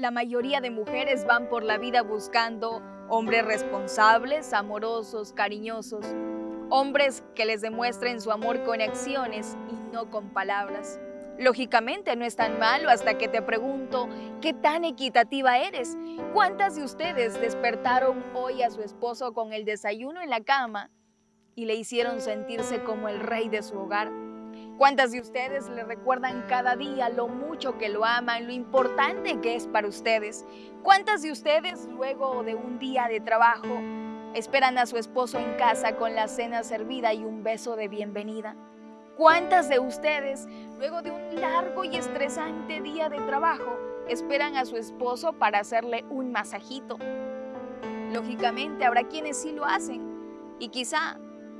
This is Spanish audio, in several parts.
la mayoría de mujeres van por la vida buscando hombres responsables, amorosos, cariñosos, hombres que les demuestren su amor con acciones y no con palabras. Lógicamente no es tan malo hasta que te pregunto, ¿qué tan equitativa eres? ¿Cuántas de ustedes despertaron hoy a su esposo con el desayuno en la cama y le hicieron sentirse como el rey de su hogar? ¿Cuántas de ustedes le recuerdan cada día lo mucho que lo aman, lo importante que es para ustedes? ¿Cuántas de ustedes luego de un día de trabajo esperan a su esposo en casa con la cena servida y un beso de bienvenida? ¿Cuántas de ustedes luego de un largo y estresante día de trabajo esperan a su esposo para hacerle un masajito? Lógicamente habrá quienes sí lo hacen y quizá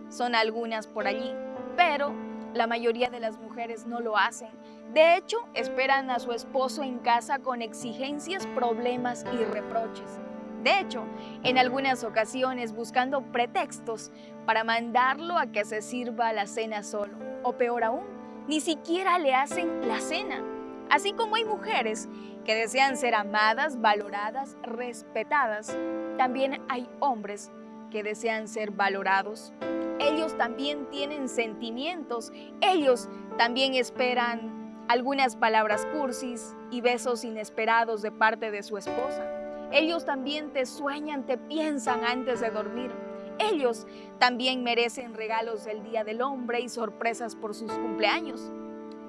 son algunas por allí, pero la mayoría de las mujeres no lo hacen. De hecho, esperan a su esposo en casa con exigencias, problemas y reproches. De hecho, en algunas ocasiones buscando pretextos para mandarlo a que se sirva la cena solo. O peor aún, ni siquiera le hacen la cena. Así como hay mujeres que desean ser amadas, valoradas, respetadas, también hay hombres que desean ser valorados, ellos también tienen sentimientos, ellos también esperan algunas palabras cursis y besos inesperados de parte de su esposa. Ellos también te sueñan, te piensan antes de dormir. Ellos también merecen regalos del Día del Hombre y sorpresas por sus cumpleaños.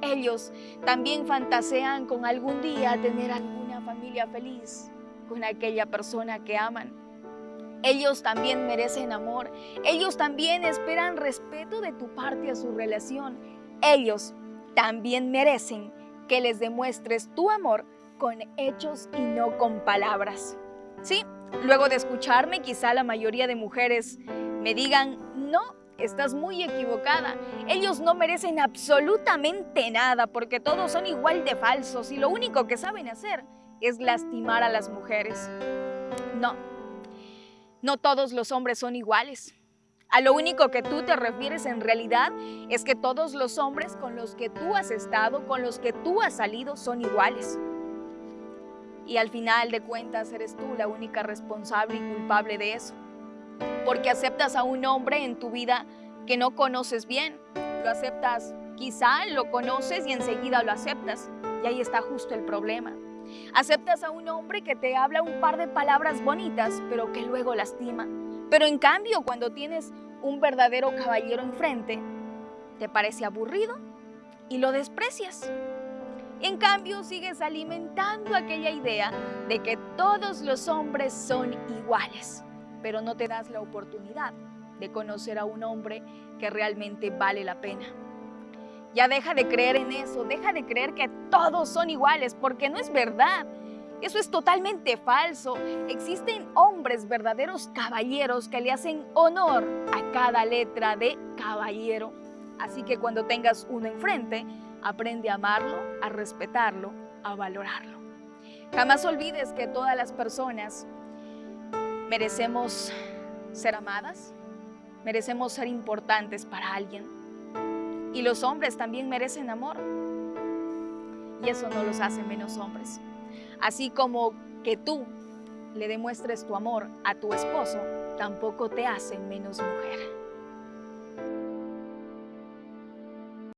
Ellos también fantasean con algún día tener alguna familia feliz con aquella persona que aman. Ellos también merecen amor. Ellos también esperan respeto de tu parte a su relación. Ellos también merecen que les demuestres tu amor con hechos y no con palabras. Sí, luego de escucharme, quizá la mayoría de mujeres me digan, no, estás muy equivocada. Ellos no merecen absolutamente nada porque todos son igual de falsos y lo único que saben hacer es lastimar a las mujeres. No, no todos los hombres son iguales. A lo único que tú te refieres en realidad es que todos los hombres con los que tú has estado, con los que tú has salido, son iguales. Y al final de cuentas eres tú la única responsable y culpable de eso. Porque aceptas a un hombre en tu vida que no conoces bien. Lo aceptas, quizá lo conoces y enseguida lo aceptas. Y ahí está justo el problema. Aceptas a un hombre que te habla un par de palabras bonitas, pero que luego lastima. Pero en cambio, cuando tienes un verdadero caballero enfrente, te parece aburrido y lo desprecias. En cambio, sigues alimentando aquella idea de que todos los hombres son iguales, pero no te das la oportunidad de conocer a un hombre que realmente vale la pena. Ya deja de creer en eso, deja de creer que todos son iguales, porque no es verdad. Eso es totalmente falso. Existen hombres, verdaderos caballeros, que le hacen honor a cada letra de caballero. Así que cuando tengas uno enfrente, aprende a amarlo, a respetarlo, a valorarlo. Jamás olvides que todas las personas merecemos ser amadas, merecemos ser importantes para alguien y los hombres también merecen amor. Y eso no los hace menos hombres. Así como que tú le demuestres tu amor a tu esposo, tampoco te hace menos mujer.